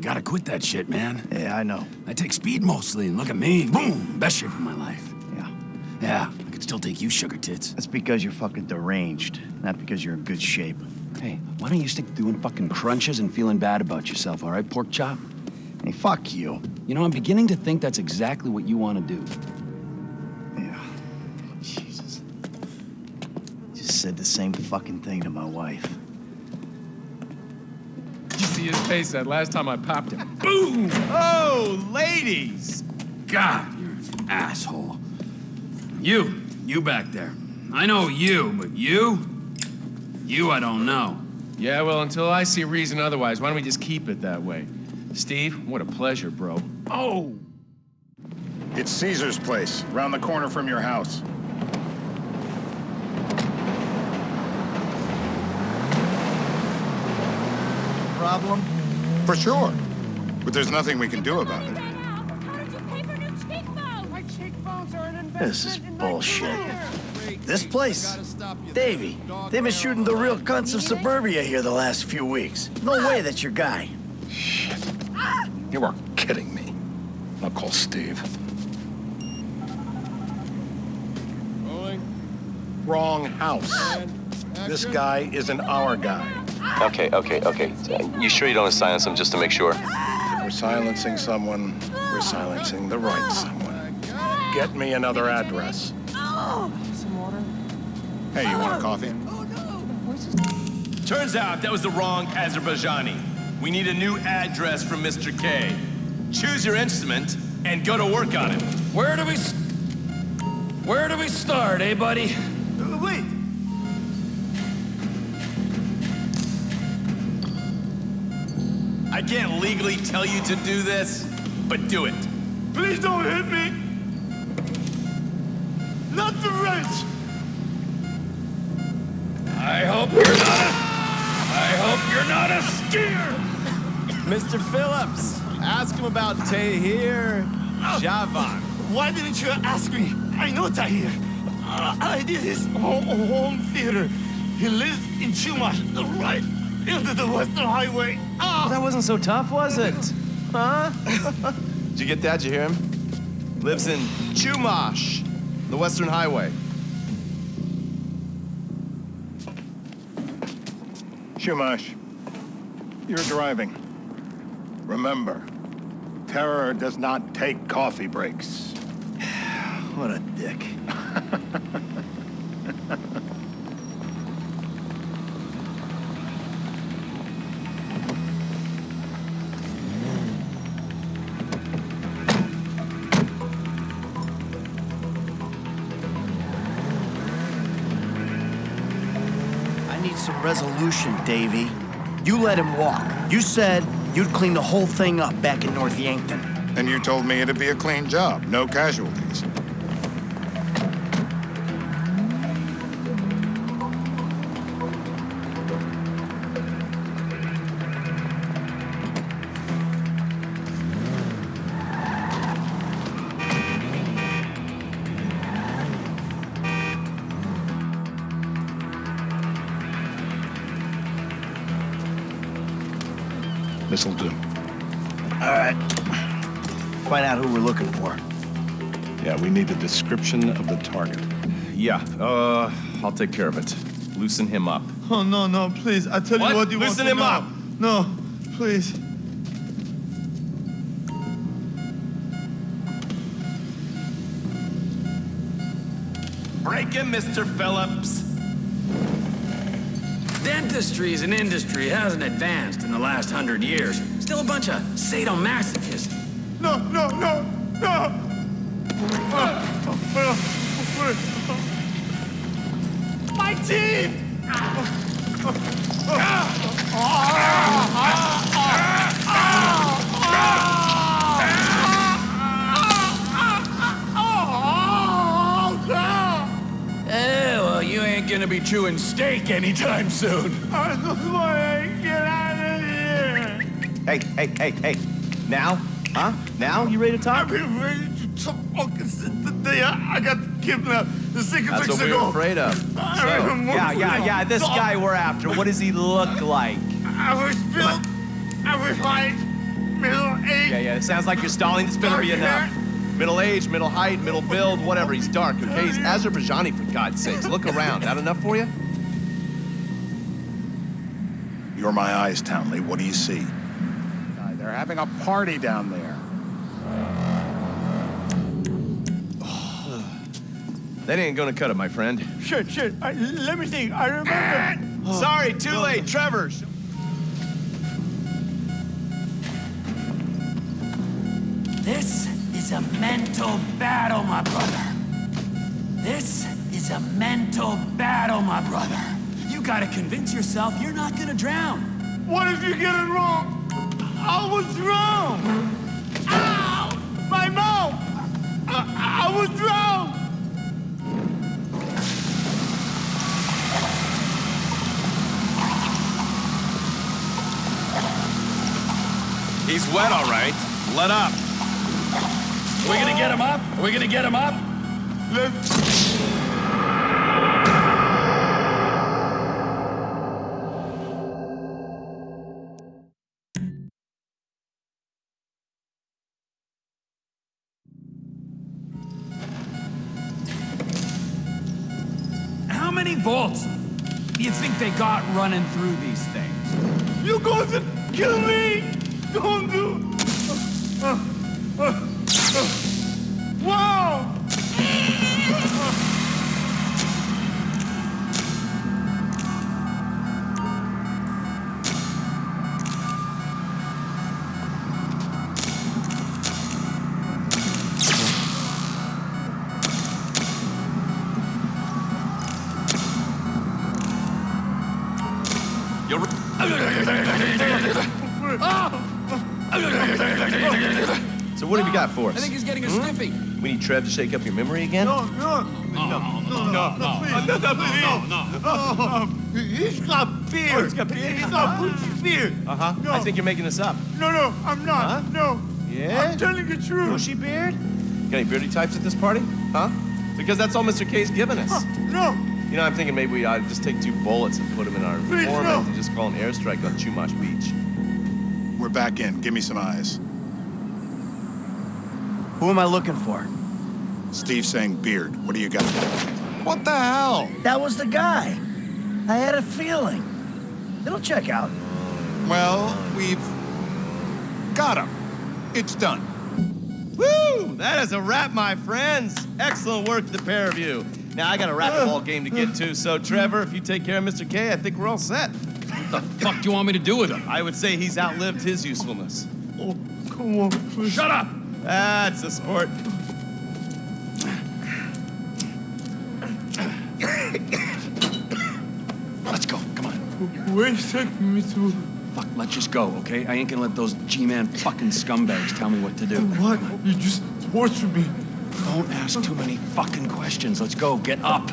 You gotta quit that shit, man. Yeah, I know. I take speed mostly, and look at me. Boom! Best shape of my life. Yeah. Yeah, I could still take you, sugar tits. That's because you're fucking deranged, not because you're in good shape. Hey, why don't you stick to doing fucking crunches and feeling bad about yourself, all right, pork chop? Hey, fuck you. You know, I'm beginning to think that's exactly what you want to do. Yeah. Jesus. Just said the same fucking thing to my wife. You see his face that last time I popped him. Boom! Oh, ladies! God, you're an asshole. You, you back there. I know you, but you? You I don't know. Yeah, well, until I see reason otherwise, why don't we just keep it that way? Steve, what a pleasure, bro. Oh! It's Caesar's place, round the corner from your house. Problem? For sure. But there's nothing we can do about it. This is bullshit. This place? Davy, they've been shooting the real cunts of suburbia here the last few weeks. No way that's your guy. Shit. You are kidding me. I'll call Steve. Wrong house. This guy isn't our guy. Okay, okay, okay. You sure you don't silence him just to make sure? If we're silencing someone, we're silencing the right someone. Get me another address. Some water? Hey, you want a coffee? Turns out that was the wrong Azerbaijani. We need a new address from Mr. K. Choose your instrument and go to work on it. Where do we... Where do we start, eh, buddy? I can't legally tell you to do this, but do it. Please don't hit me! Not the wrench! I hope you're not a... I hope you're not a skier! Mr. Phillips, ask him about Tahir Javan. Why didn't you ask me? I know Tahir. Uh, I did his home, home theater. He lives in Chumash, right into the Western Highway. Ah! That wasn't so tough, was it? Huh? Did you get that? Did you hear him? Lives in Chumash, the Western Highway. Chumash, you're driving. Remember, terror does not take coffee breaks. What a dick. Some resolution, Davy. You let him walk. You said you'd clean the whole thing up back in North Yankton. And you told me it'd be a clean job, no casualties. This'll do. All right. Find out who we're looking for. Yeah, we need a description of the target. Yeah, uh, I'll take care of it. Loosen him up. Oh, no, no, please. I tell you What? you what you Loosen want him to up. No, please. Break him, Mr. Phillips. Dentistry as an industry hasn't advanced in the last hundred years. Still a bunch of sadomasochists. No, no, no, no! My teeth! Oh. Be chewing steak anytime soon. I just want to get out of here! Hey, hey, hey, hey. Now? Huh? Now? You ready to talk? I've been ready to talk since the day I, I got kidnapped the uh, six That's what we were afraid of. So, I yeah, yeah, yeah. This guy we're after, what does he look like? Every spill, every fight, middle age. Yeah, yeah, it sounds like you're stalling. This better be enough. Hair. Middle age, middle height, middle build, whatever. He's dark, okay? He's Azerbaijani, for God's sakes. Look around. That enough for you? You're my eyes, Townley. What do you see? They're having a party down there. That ain't gonna cut it, my friend. Shit, shit. I, let me think. I remember. Sorry, too late. Trevor. Mental battle, my brother. This is a mental battle, my brother. You gotta convince yourself you're not gonna drown. What if you get it wrong? I was wrong. Ow! My mouth! I, I was wrong. He's wet, all right. Let up. Are we gonna get him up? Are we gonna get him up? How many volts do you think they got running through these things? You going to kill me? Don't do. So what have you got for us? I think he's getting a sniffy. We need Trev to shake up your memory again? No, no, no, no, no, no, please. No, no, no, no. He's got beer. Oh, he's got beer? He's got Gucci beer. Uh-huh. No. I think you're making this up. No, no, I'm not. Huh? No. Yeah? I'm telling the truth. Bushy beard? Got any beardy types at this party? Huh? Because that's all Mr. K's given us. No. You know, I'm thinking maybe we ought to just take two bullets and put them in our Please, informant no. and just call an airstrike on Chumash Beach. We're back in. Give me some eyes. Who am I looking for? Steve saying beard. What do you got? What the hell? That was the guy. I had a feeling. It'll check out. Well, we've got him. It's done. Woo! That is a wrap, my friends. Excellent work, the pair of you. Now, I got a racquetball uh, game to get to, so Trevor, if you take care of Mr. K, I think we're all set. What the fuck do you want me to do with him? I would say he's outlived his usefulness. Oh, come on, please. Shut up! That's a sport. Let's go. Come on. Where's taking me to? Fuck, let's just go, okay? I ain't gonna let those G-man fucking scumbags tell me what to do. What? You just tortured me. Don't ask too many fucking questions. Let's go. Get up.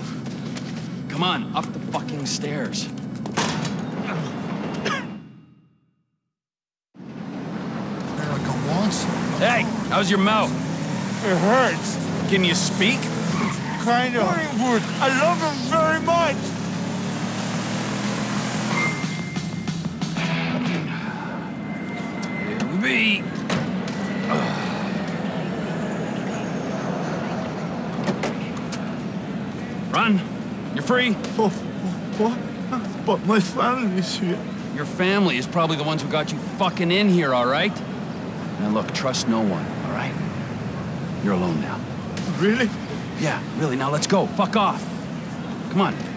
Come on, up the fucking stairs. How's your mouth? It hurts. Can you speak? Kind of. I love him very much. Here we be. Uh. Run. You're free. Oh, what? But my family's here. Your family is probably the ones who got you fucking in here, all right? Now look, trust no one? You're alone now. Really? Yeah, really. Now let's go. Fuck off. Come on.